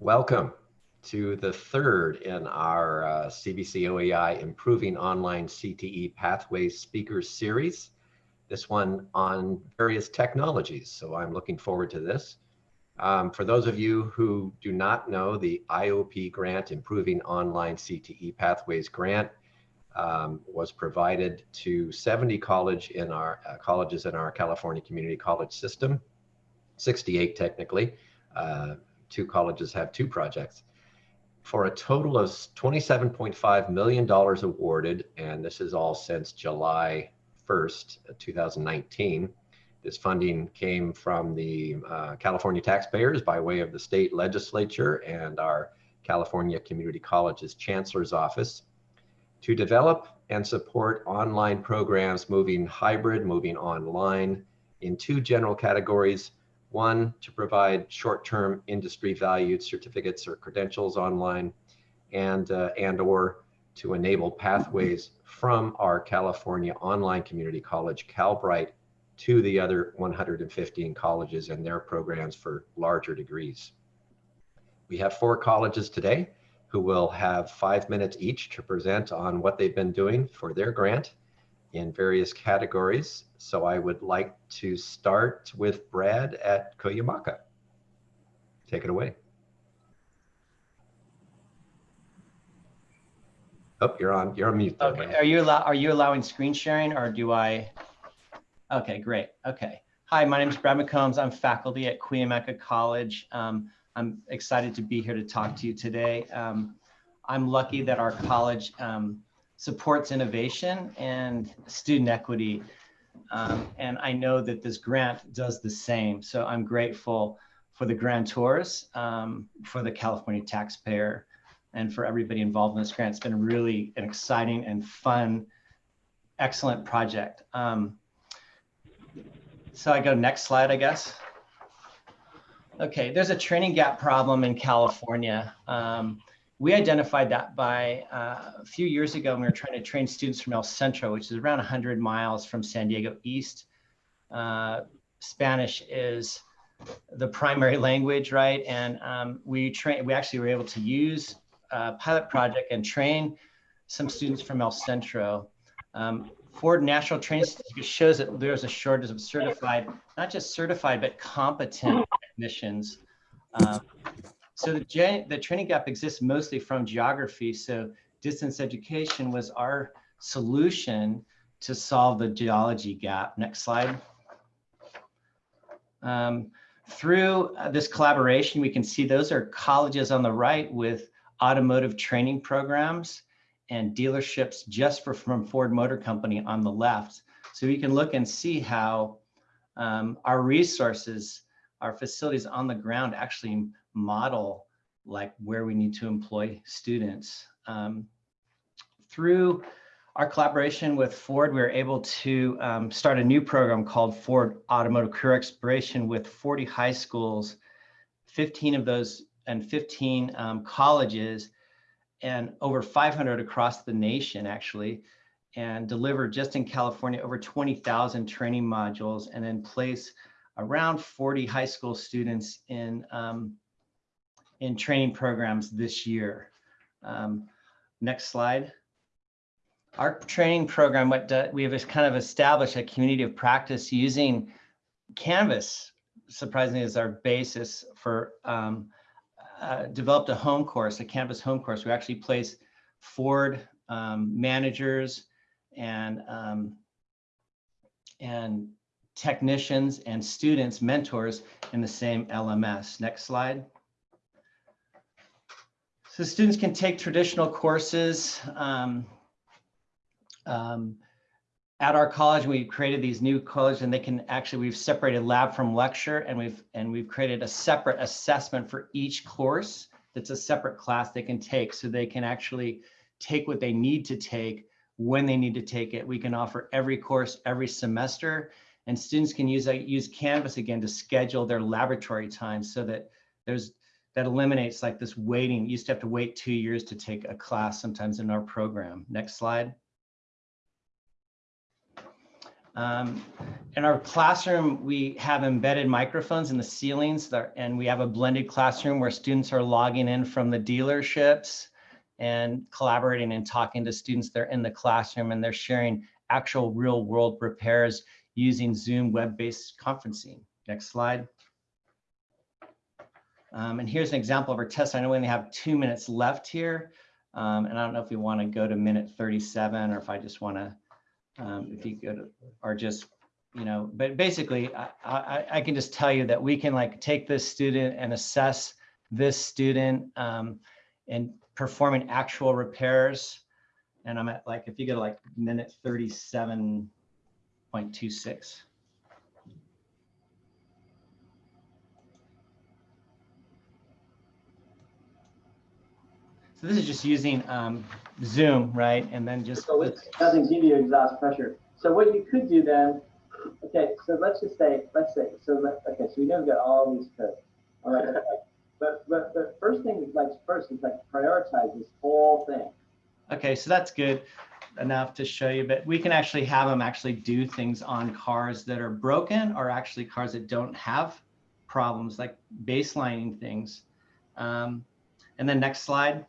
Welcome to the third in our uh, CVC OEI Improving Online CTE Pathways Speakers Series. This one on various technologies, so I'm looking forward to this. Um, for those of you who do not know, the IOP grant, Improving Online CTE Pathways grant, um, was provided to 70 college in our uh, colleges in our California Community College system, 68 technically. Uh, two colleges have two projects for a total of $27.5 million awarded, and this is all since July 1st, 2019. This funding came from the uh, California taxpayers by way of the state legislature and our California Community Colleges Chancellor's Office to develop and support online programs moving hybrid, moving online in two general categories. One, to provide short-term industry valued certificates or credentials online and, uh, and or to enable pathways from our California online community college, CalBright, to the other 115 colleges and their programs for larger degrees. We have four colleges today who will have five minutes each to present on what they've been doing for their grant in various categories. So I would like to start with Brad at Cuyamaca. Take it away. Oh, you're on. You're on mute. Though, okay. Man. Are you allow Are you allowing screen sharing, or do I? Okay, great. Okay. Hi, my name is Brad McCombs. I'm faculty at Cuyamaca College. Um, I'm excited to be here to talk to you today. Um, I'm lucky that our college um, supports innovation and student equity. Um, and I know that this grant does the same. So I'm grateful for the grantors, um, for the California taxpayer, and for everybody involved in this grant. It's been really an exciting and fun, excellent project. Um, so I go next slide, I guess. Okay, there's a training gap problem in California. Um, we identified that by uh, a few years ago when we were trying to train students from El Centro, which is around 100 miles from San Diego East. Uh, Spanish is the primary language, right? And um, we train. We actually were able to use a pilot project and train some students from El Centro. Um, Ford National Training Certificate shows that there's a shortage of certified, not just certified, but competent technicians. Um, so the, the training gap exists mostly from geography. So distance education was our solution to solve the geology gap. Next slide. Um, through uh, this collaboration, we can see those are colleges on the right with automotive training programs and dealerships just for from Ford Motor Company on the left. So we can look and see how um, our resources, our facilities on the ground actually model like where we need to employ students. Um, through our collaboration with Ford, we were able to um, start a new program called Ford Automotive Career Exploration with 40 high schools, 15 of those and 15 um, colleges and over 500 across the nation actually and deliver just in California over 20,000 training modules and then place around 40 high school students in um, in training programs this year. Um, next slide. Our training program, what we have kind of established a community of practice using Canvas, surprisingly, as our basis for um, uh, developed a home course, a Canvas home course. We actually place Ford um, managers and um, and technicians and students, mentors in the same LMS. Next slide. So students can take traditional courses. Um, um, at our college, we've created these new colleges and they can actually, we've separated lab from lecture and we've, and we've created a separate assessment for each course that's a separate class they can take so they can actually take what they need to take when they need to take it. We can offer every course every semester and students can use, uh, use Canvas again to schedule their laboratory time so that there's that eliminates like this waiting. You used to have to wait two years to take a class sometimes in our program. Next slide. Um, in our classroom, we have embedded microphones in the ceilings and we have a blended classroom where students are logging in from the dealerships and collaborating and talking to students that are in the classroom and they're sharing actual real world repairs using Zoom web-based conferencing. Next slide. Um, and here's an example of our test. I know we only have two minutes left here. Um, and I don't know if we want to go to minute 37 or if I just want to, um, if you go to, or just, you know, but basically I, I, I, can just tell you that we can like take this student and assess this student um, and performing actual repairs. And I'm at like, if you go to like minute 37.26. So this is just using um, Zoom, right? And then just. So it doesn't give you exhaust pressure. So what you could do then, okay, so let's just say, let's say, so let, okay, so we know we've got all these codes. All right. But, but, but first thing, like first is like prioritize this whole thing. Okay, so that's good enough to show you, but we can actually have them actually do things on cars that are broken or actually cars that don't have problems like baselining things. Um, and then next slide.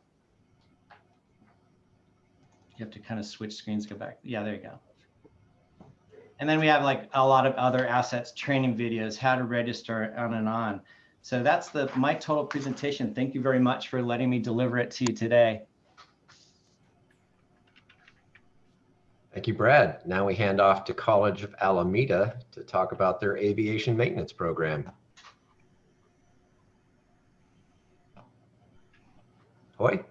You have to kind of switch screens, go back. Yeah, there you go. And then we have like a lot of other assets, training videos, how to register on and on. So that's the my total presentation. Thank you very much for letting me deliver it to you today. Thank you, Brad. Now we hand off to College of Alameda to talk about their aviation maintenance program. Hoy?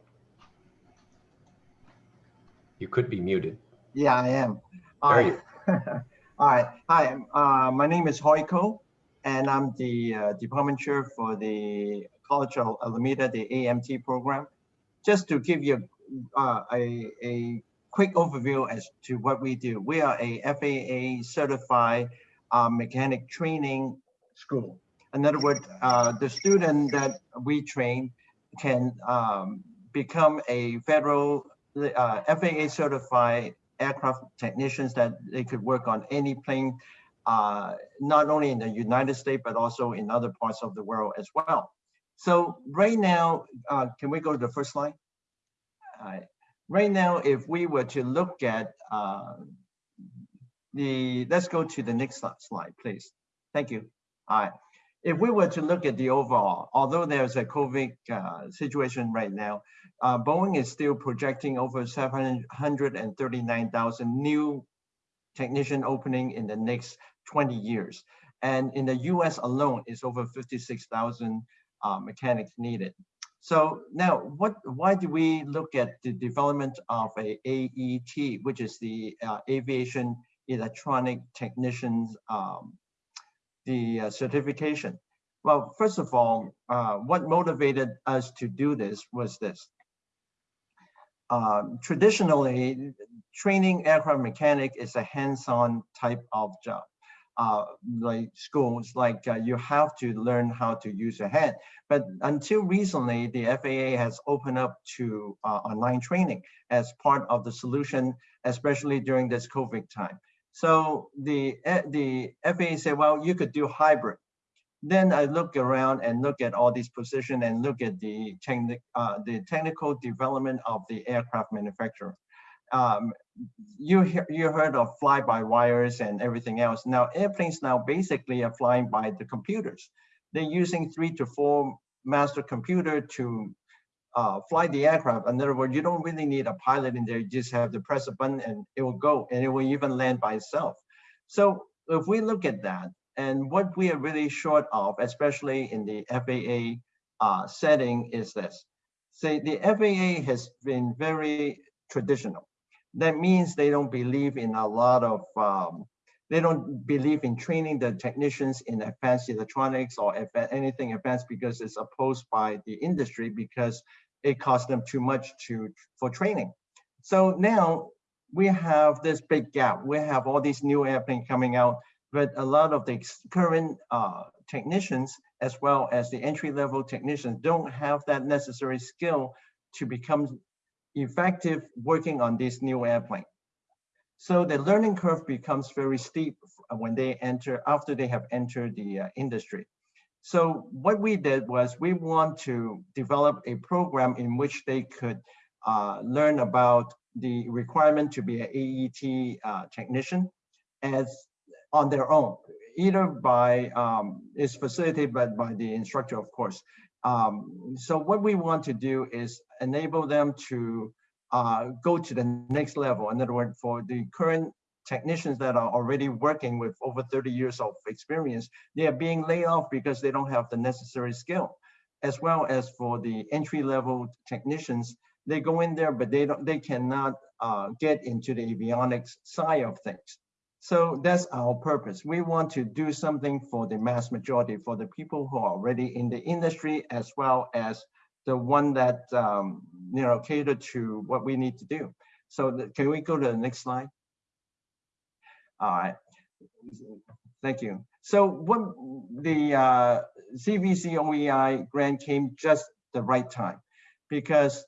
You could be muted. Yeah, I am. There you. All right. Hi, uh, my name is Hoi Ko, and I'm the uh, department chair for the College of Alameda, the AMT program. Just to give you uh, a, a quick overview as to what we do. We are a FAA certified uh, mechanic training school. In other words, uh, the student that we train can um, become a federal uh, FAA certified aircraft technicians that they could work on any plane, uh, not only in the United States, but also in other parts of the world as well. So right now, uh, can we go to the first slide? right now, if we were to look at uh, the, let's go to the next slide, please. Thank you. All right. If we were to look at the overall, although there's a COVID uh, situation right now, uh, Boeing is still projecting over 739,000 new technician opening in the next 20 years. And in the US alone, it's over 56,000 uh, mechanics needed. So now, what? why do we look at the development of a AET, which is the uh, Aviation Electronic Technicians, um, the uh, certification? Well, first of all, uh, what motivated us to do this was this. Um, traditionally, training aircraft mechanic is a hands-on type of job. Uh, like schools, like uh, you have to learn how to use your hand. But until recently, the FAA has opened up to uh, online training as part of the solution, especially during this COVID time. So the, eh, the FAA said, well, you could do hybrid. Then I look around and look at all these positions and look at the, techni uh, the technical development of the aircraft manufacturer. Um, you, you heard of fly-by-wires and everything else. Now airplanes now basically are flying by the computers. They're using three to four master computer to uh, fly the aircraft. In other words, you don't really need a pilot in there. You just have to press a button and it will go and it will even land by itself. So if we look at that, and what we are really short of, especially in the FAA uh, setting, is this. Say the FAA has been very traditional. That means they don't believe in a lot of, um, they don't believe in training the technicians in advanced electronics or anything advanced because it's opposed by the industry because it costs them too much to for training. So now we have this big gap. We have all these new airplanes coming out but a lot of the current uh, technicians, as well as the entry-level technicians, don't have that necessary skill to become effective working on this new airplane. So the learning curve becomes very steep when they enter, after they have entered the uh, industry. So what we did was we want to develop a program in which they could uh, learn about the requirement to be an AET uh, technician as on their own, either by, um, is facilitated by, by the instructor, of course. Um, so what we want to do is enable them to uh, go to the next level. In other words, for the current technicians that are already working with over 30 years of experience, they are being laid off because they don't have the necessary skill. As well as for the entry level technicians, they go in there, but they don't, they cannot uh, get into the avionics side of things. So that's our purpose. We want to do something for the mass majority, for the people who are already in the industry, as well as the one that um, you know cater to what we need to do. So the, can we go to the next slide? All right. Thank you. So what the uh, CVC OEI grant came just the right time because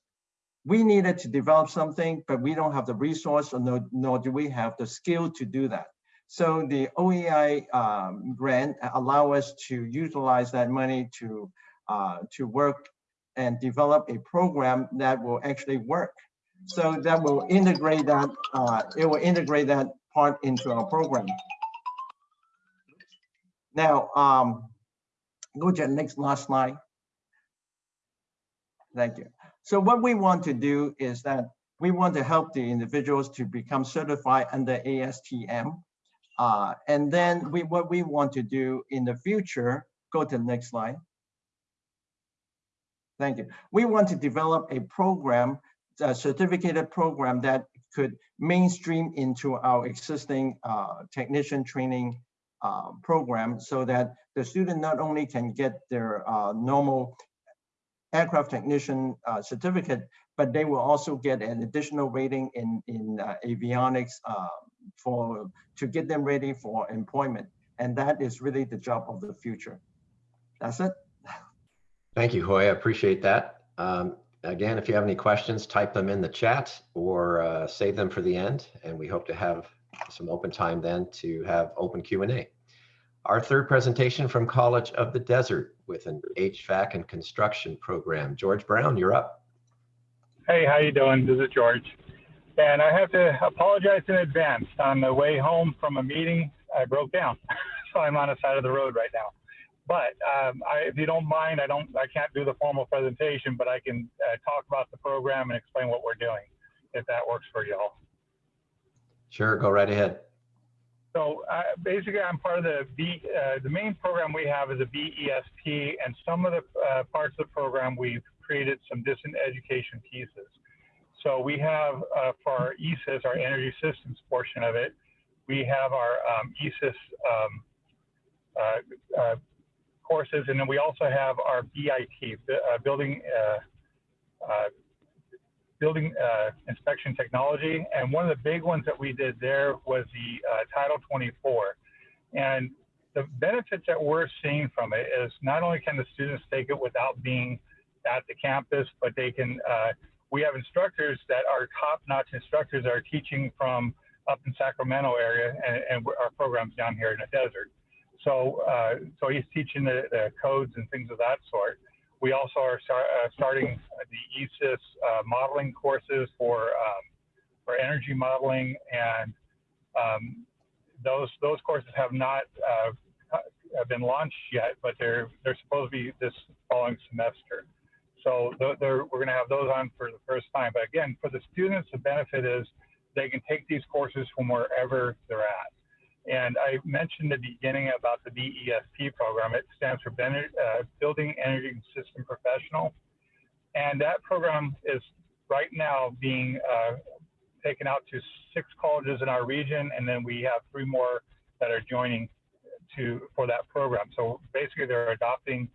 we needed to develop something, but we don't have the resource or no, nor do we have the skill to do that. So the OEI um, grant allow us to utilize that money to, uh, to work and develop a program that will actually work. So that will integrate that, uh, it will integrate that part into our program. Now, um, go to the next last slide. Thank you. So what we want to do is that we want to help the individuals to become certified under ASTM. Uh, and then we, what we want to do in the future, go to the next slide. Thank you. We want to develop a program, a certificated program that could mainstream into our existing uh, technician training uh, program so that the student not only can get their uh, normal aircraft technician uh, certificate, but they will also get an additional rating in, in uh, avionics uh, for to get them ready for employment. And that is really the job of the future. That's it. Thank you, Hoy. I appreciate that. Um, again, if you have any questions, type them in the chat or uh, save them for the end. And we hope to have some open time then to have open Q&A. Our third presentation from College of the Desert with an HVAC and construction program. George Brown, you're up. Hey, how you doing? This is George. And I have to apologize in advance. On the way home from a meeting, I broke down. so I'm on the side of the road right now. But um, I, if you don't mind, I don't, I can't do the formal presentation, but I can uh, talk about the program and explain what we're doing, if that works for y'all. Sure, go right ahead. So uh, basically, I'm part of the B. Uh, the main program we have is a BESP, and some of the uh, parts of the program we've created some distant education pieces. So we have uh, for our ESIS, our energy systems portion of it, we have our um, ESIS um, uh, uh, courses, and then we also have our BIT, building building uh, inspection technology. And one of the big ones that we did there was the uh, Title 24. And the benefits that we're seeing from it is not only can the students take it without being at the campus, but they can, uh, we have instructors that are top-notch instructors that are teaching from up in Sacramento area and, and our programs down here in the desert. So, uh, so he's teaching the, the codes and things of that sort. We also are start, uh, starting the ESIS uh, modeling courses for um, for energy modeling, and um, those those courses have not uh, have been launched yet, but they're they're supposed to be this following semester. So we're going to have those on for the first time. But again, for the students, the benefit is they can take these courses from wherever they're at. And I mentioned at the beginning about the BESP program. It stands for uh, Building Energy System Professional. And that program is right now being uh, taken out to six colleges in our region, and then we have three more that are joining to for that program. So basically, they're adopting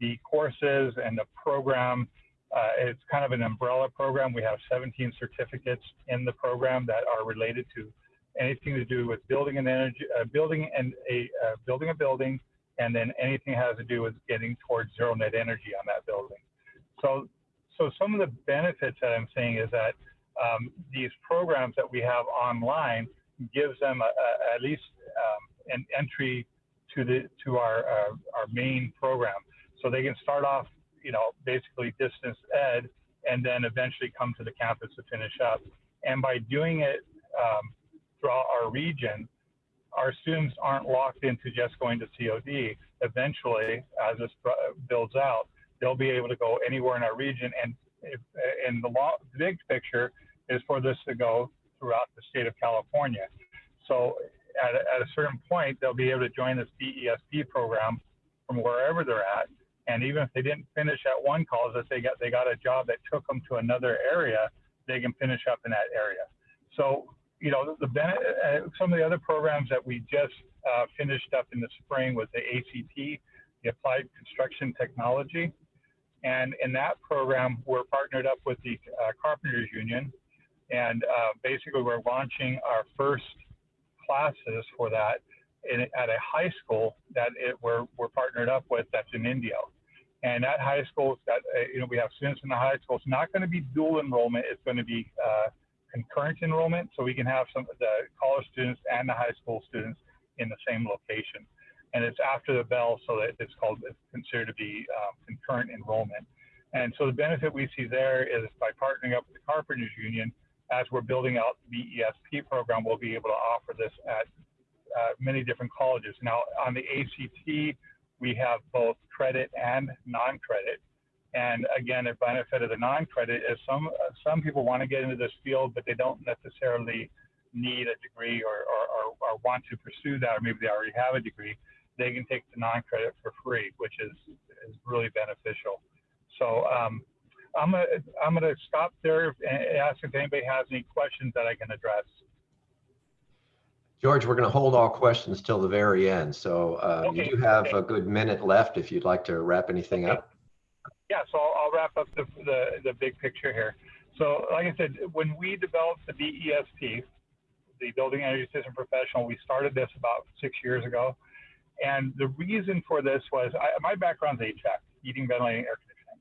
the courses and the program. Uh, it's kind of an umbrella program. We have 17 certificates in the program that are related to anything to do with building an energy, uh, building and a uh, building a building, and then anything has to do with getting towards zero net energy on that building. So, so some of the benefits that I'm seeing is that um, these programs that we have online gives them a, a, at least um, an entry to the to our uh, our main program, so they can start off, you know, basically distance ed, and then eventually come to the campus to finish up. And by doing it um, throughout our region, our students aren't locked into just going to COD. Eventually, as this builds out, they'll be able to go anywhere in our region. And if, in the big picture is for this to go throughout the state of California. So at a, at a certain point, they'll be able to join this BESP program from wherever they're at. And even if they didn't finish at one college, if they got they got a job that took them to another area, they can finish up in that area. So you know the, the uh, some of the other programs that we just uh, finished up in the spring was the ACT, the Applied Construction Technology, and in that program we're partnered up with the uh, Carpenters Union, and uh, basically we're launching our first classes for that in, at a high school that it, we're, we're partnered up with that's in Indio. And that high school, that uh, you know, we have students in the high school. It's not going to be dual enrollment. It's going to be uh, concurrent enrollment, so we can have some of the college students and the high school students in the same location. And it's after the bell, so that it's called it's considered to be um, concurrent enrollment. And so the benefit we see there is by partnering up with the Carpenters Union, as we're building out the ESP program, we'll be able to offer this at uh, many different colleges. Now, on the ACT, we have both credit and non-credit. And again, the benefit of the non-credit is some some people want to get into this field, but they don't necessarily need a degree or, or, or, or want to pursue that, or maybe they already have a degree. They can take the non-credit for free, which is is really beneficial. So um, I'm gonna I'm gonna stop there and ask if anybody has any questions that I can address. George, we're going to hold all questions till the very end. So uh, Okay, you do have a good minute left if you'd like to wrap anything up. Yeah, so I'll, I'll wrap up the, the the big picture here. So like I said, when we developed the BESP, the Building Energy System Professional, we started this about six years ago. And the reason for this was I, my background's HVAC, heating, ventilating, air conditioning.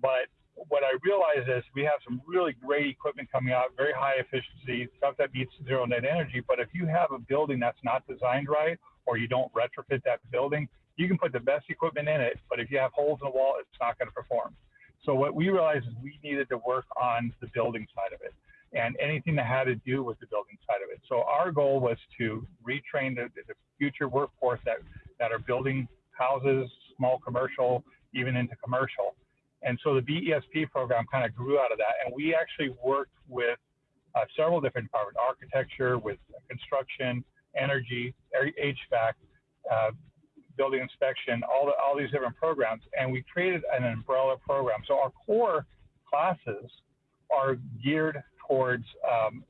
But what I realized is we have some really great equipment coming out, very high efficiency, stuff that beats zero net energy. But if you have a building that's not designed right, or you don't retrofit that building, you can put the best equipment in it, but if you have holes in the wall, it's not going to perform. So what we realized is we needed to work on the building side of it and anything that had to do with the building side of it. So our goal was to retrain the, the future workforce that, that are building houses, small commercial, even into commercial. And so the BESP program kind of grew out of that. And we actually worked with uh, several different departments, architecture, with construction, energy, HVAC, uh, building inspection, all, the, all these different programs. And we created an umbrella program. So our core classes are geared towards um,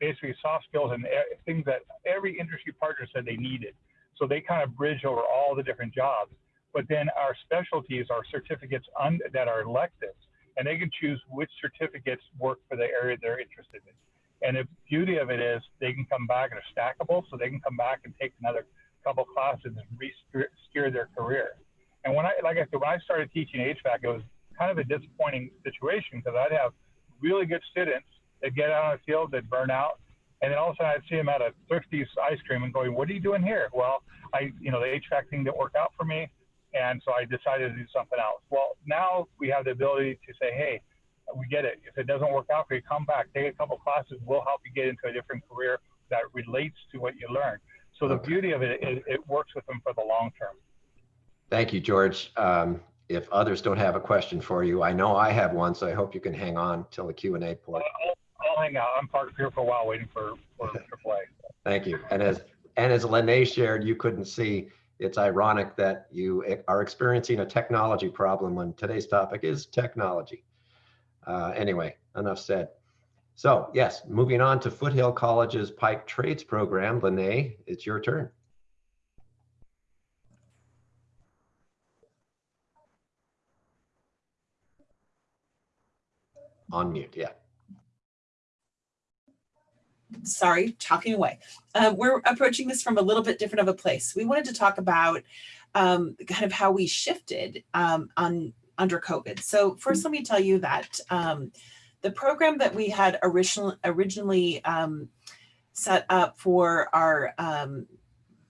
basically soft skills and things that every industry partner said they needed. So they kind of bridge over all the different jobs. But then our specialties are certificates that are electives, and they can choose which certificates work for the area they're interested in. And the beauty of it is they can come back and are stackable, so they can come back and take another couple classes and re-steer their career. And when I, like I said, when I started teaching HVAC, it was kind of a disappointing situation because I'd have really good students that get out on the field that burn out, and then all of a sudden I'd see them at a Thrifty's ice cream and going, "What are you doing here?" Well, I, you know, the HVAC thing didn't work out for me, and so I decided to do something else. Well, now we have the ability to say, "Hey, we get it. If it doesn't work out for you, come back, take a couple classes. We'll help you get into a different career that relates to what you learned." So the Okay. beauty of it is it works with them for the long term. Thank you, George. Um, if others don't have a question for you, I know I have one, so I hope you can hang on till the Q and A I'll. I'll hang out. I'm parked here for a while waiting for for AAA. Thank you. And as and as Lene shared, you couldn't see. It's ironic that you are experiencing a technology problem when today's topic is technology. Uh, anyway, enough said. So yes, moving on to Foothill College's Pipe Trades Program. Lene, it's your turn. On mute, yeah. sorry, talking away. Uh, we're approaching this from a little bit different of a place. We wanted to talk about um, kind of how we shifted um, on under COVID. So first, let me tell you that um, the program that we had originally originally um, set up for our um,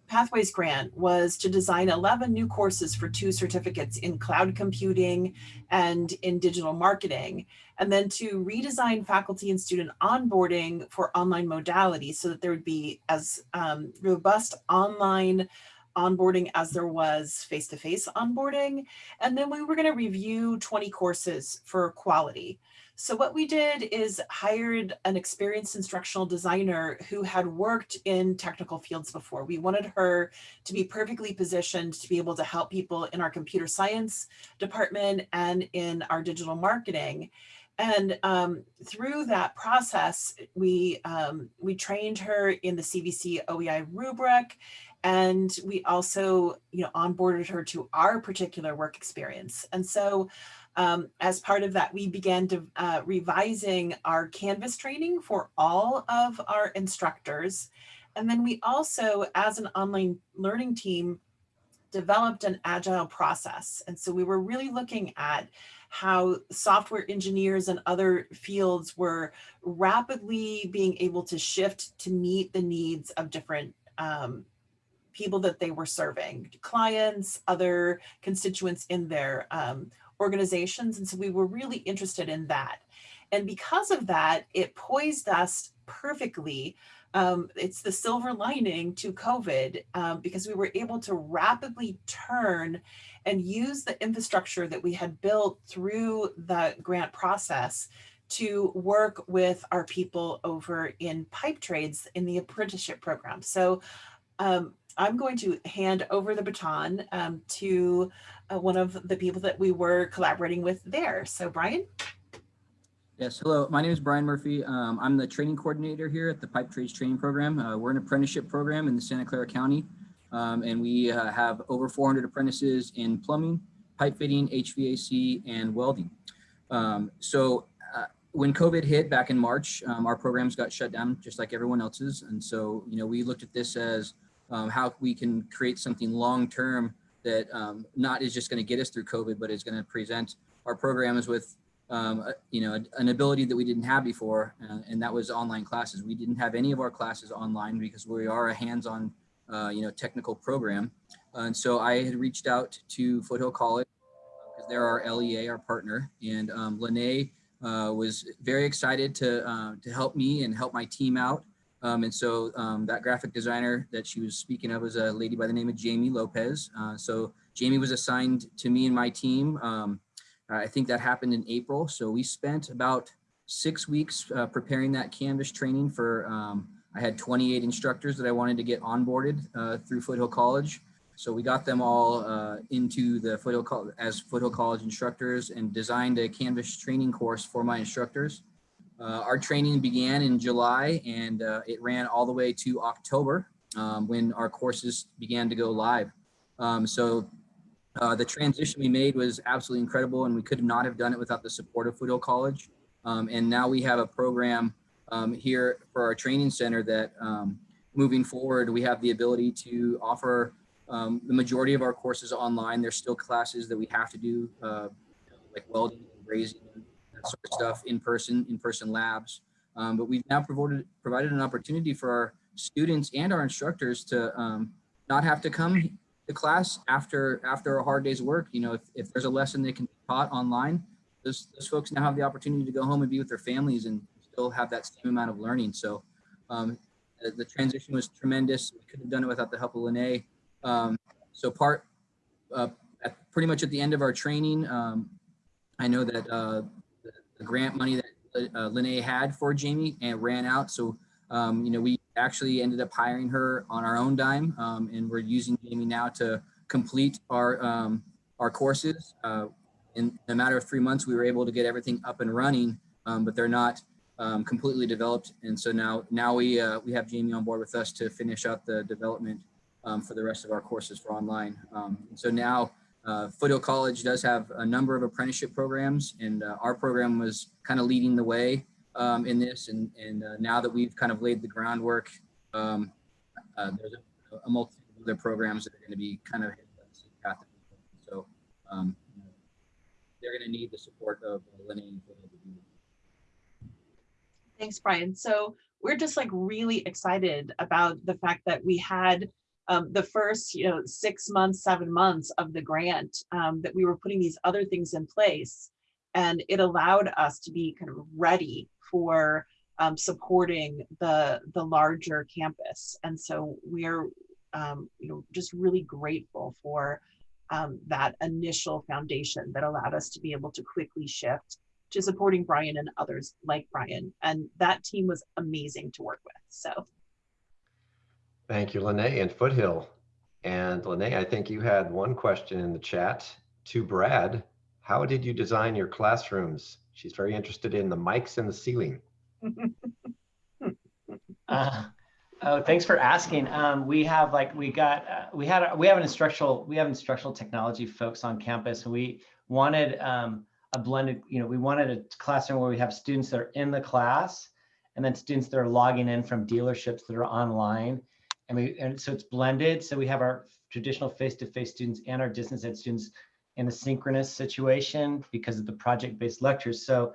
Pathways grant was to design 11 new courses for two certificates in cloud computing and in digital marketing, and then to redesign faculty and student onboarding for online modalities so that there would be as um, robust online onboarding as there was face-to-face onboarding. And then we were going to review 20 courses for quality. So what we did is hired an experienced instructional designer who had worked in technical fields before. We wanted her to be perfectly positioned to be able to help people in our computer science department and in our digital marketing. And um, through that process, we um, we trained her in the CVC OEI rubric, and we also you know onboarded her to our particular work experience. And so um, as part of that, we began to, uh, revising our Canvas training for all of our instructors. And then we also, as an online learning team, developed an agile process. And so we were really looking at how software engineers and other fields were rapidly being able to shift to meet the needs of different um, people that they were serving, clients, other constituents in their um, organizations. And so we were really interested in that. And because of that, it poised us perfectly. Um, it's the silver lining to COVID um, because we were able to rapidly turn and use the infrastructure that we had built through the grant process to work with our people over in pipe trades in the apprenticeship program. So um, I'm going to hand over the baton um, to uh, one of the people that we were collaborating with there. So Brian? Yes, hello, my name is Brian Murphy. Um, I'm the training coordinator here at the Pipe Trades Training Program. Uh, we're an apprenticeship program in the Santa Clara County, um, and we uh, have over 400 apprentices in plumbing, pipe fitting, HVAC, and welding. Um, so uh, when COVID hit back in March, um, our programs got shut down just like everyone else's. And so, you know, we looked at this as um, how we can create something long-term that um, not is just going to get us through COVID, but is going to present our programs with um, a, you know, an ability that we didn't have before, uh, and that was online classes. We didn't have any of our classes online because we are a hands-on, uh, you know, technical program. and so I had reached out to Foothill College because they're our LEA, our partner, and um, Lene uh, was very excited to uh, to help me and help my team out. Um, and so um, that graphic designer that she was speaking of was a lady by the name of Jamie Lopez. Uh, so Jamie was assigned to me and my team. Um, I think that happened in April. So we spent about six weeks uh, preparing that Canvas training for, um, I had 28 instructors that I wanted to get onboarded uh, through Foothill College. So we got them all uh, into the Foothill as Foothill College instructors and designed a Canvas training course for my instructors. Uh, our training began in July and uh, it ran all the way to October um, when our courses began to go live. Um, so uh, the transition we made was absolutely incredible and we could not have done it without the support of Foothill College. Um, and now we have a program um, here for our training center that um, moving forward, we have the ability to offer um, the majority of our courses online. There's still classes that we have to do uh, like welding and brazing sort of stuff in person, in person labs. Um, but we've now provided, provided an opportunity for our students and our instructors to um, not have to come to class after after a hard day's work. You know, if, if there's a lesson they can be taught online, those, those folks now have the opportunity to go home and be with their families and still have that same amount of learning. So um, the, the, transition was tremendous. We couldn't have done it without the help of Lene. Um, so part, uh, pretty much at the end of our training, um, I know that uh, the grant money that uh, had for Jamie and ran out. So, um, you know, we actually ended up hiring her on our own dime um, and we're using Jamie now to complete our, um, our courses. Uh, in a matter of three months, we were able to get everything up and running, um, but they're not um, completely developed. And so now, now we, uh, we have Jamie on board with us to finish up the development um, for the rest of our courses for online. so now uh, Foothill College does have a number of apprenticeship programs and uh, our program was kind of leading the way um, in this. And, and uh, now that we've kind of laid the groundwork, um, uh, there's a, a multitude of other programs that are going to be kind of. So um, they're going to need the support of Lene. Thanks, Brian. So we're just like really excited about the fact that we had um, the first, you know, six months, seven months of the grant, um, that we were putting these other things in place. And it allowed us to be kind of ready for um, supporting the, the larger campus. And so we're, um, you know, just really grateful for um, that initial foundation that allowed us to be able to quickly shift to supporting Brian and others like Brian. And that team was amazing to work with. So Thank you, Lene and Foothill. And Lene, I think you had one question in the chat to Brad. How did you design your classrooms? She's very interested in the mics in the ceiling. Uh, oh, thanks for asking. Um, we have like we got uh, we had we have an instructional we have instructional technology folks on campus. and We wanted um, a blended. You know, we wanted a classroom where we have students that are in the class, and then students that are logging in from dealerships that are online. And we and so it's blended. So we have our traditional face-to-face students and our distance ed students in a synchronous situation because of the project-based lectures. So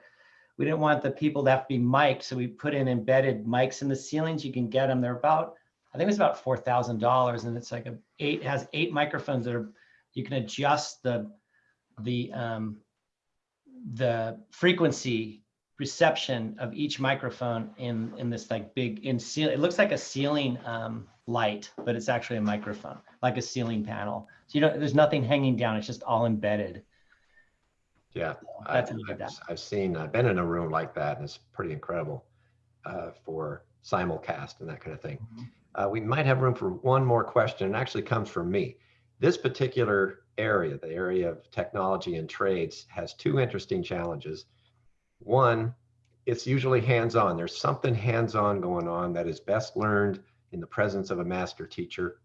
we didn't want the people to have to be mic'd, so we put in embedded mics in the ceilings. You can get them. They're about, I think it's about four thousand dollars, and it's like a eight has eight microphones that are. You can adjust the the um, the frequency reception of each microphone in in this like big in ceiling. It looks like a ceiling um, light, but it's actually a microphone, like a ceiling panel. So you don't. There's nothing hanging down. It's just all embedded. Yeah, That's I've, how we did I've, that. I've seen, I've been in a room like that and it's pretty incredible uh, for simulcast and that kind of thing. Mm-hmm. Uh, we might have room for one more question. It actually comes from me. This particular area, the area of technology and trades, has two interesting challenges. One, it's usually hands-on. There's something hands-on going on that is best learned in the presence of a master teacher.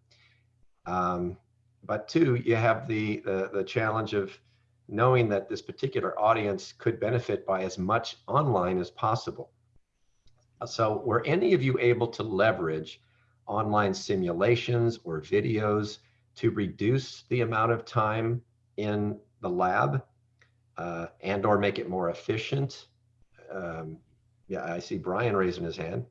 Um, but two, you have the, the the challenge of knowing that this particular audience could benefit by as much online as possible. So were any of you able to leverage online simulations or videos to reduce the amount of time in the lab uh, and or make it more efficient? Um, yeah, I see Brian raising his hand.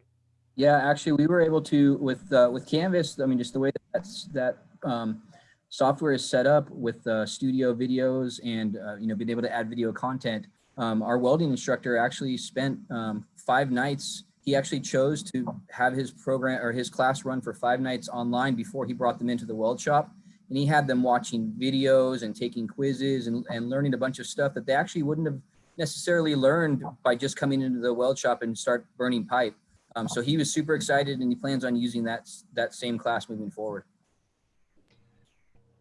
Yeah, actually, we were able to with uh, with Canvas. I mean, just the way that's that um, software is set up with uh, studio videos and uh, you know being able to add video content. Um, our welding instructor actually spent um, five nights. He actually chose to have his program or his class run for five nights online before he brought them into the weld shop. And he had them watching videos and taking quizzes and, and learning a bunch of stuff that they actually wouldn't have necessarily learned by just coming into the weld shop and start burning pipe. Um, so he was super excited and he plans on using that, that same class moving forward.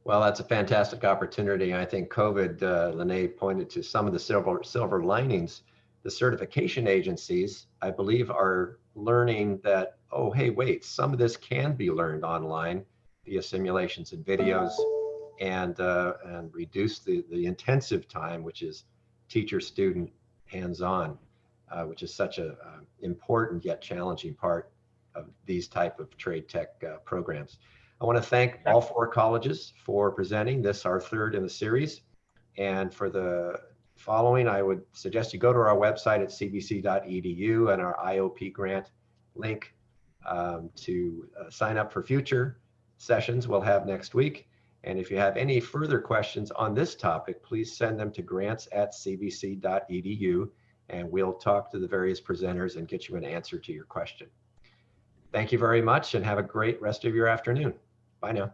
Well, that's a fantastic opportunity. I think COVID, uh, Lene pointed to some of the silver silver linings. The certification agencies, I believe, are learning that, oh, hey, wait, some of this can be learned online via simulations and videos and, uh, and reduce the, the intensive time, which is teacher student hands-on, uh, which is such a uh, important yet challenging part of these type of trade tech uh, programs. I want to thank all four colleges for presenting this, our third in the series. And for the following, I would suggest you go to our website at cvc.edu and our IOP grant link um, to uh, sign up for future sessions we'll have next week. And if you have any further questions on this topic, please send them to grants at cvc.edu and we'll talk to the various presenters and get you an answer to your question. Thank you very much and have a great rest of your afternoon. Bye now.